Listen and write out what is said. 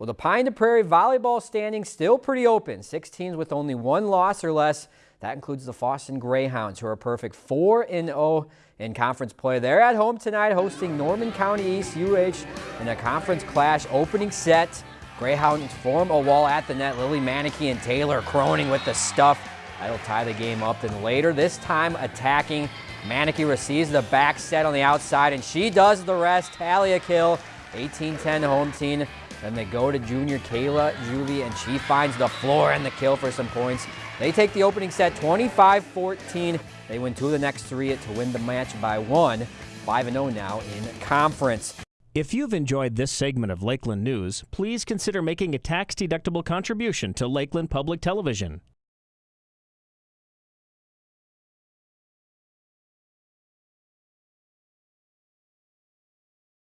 Well, the Pine to Prairie volleyball standing still pretty open. Six teams with only one loss or less. That includes the Fosston Greyhounds, who are perfect 4-0 in conference play. They're at home tonight hosting Norman County East UH in a conference clash opening set. Greyhounds form a wall at the net. Lily Manicky and Taylor Croning with the stuff. That'll tie the game up. Then later, this time attacking. Manicky receives the back set on the outside, and she does the rest. Tally a kill. 18-10 home team. Then they go to junior Kayla Juvie, and she finds the floor and the kill for some points. They take the opening set 25-14. They win two of the next three to win the match by one. 5-0 now in conference. If you've enjoyed this segment of Lakeland News, please consider making a tax-deductible contribution to Lakeland Public Television.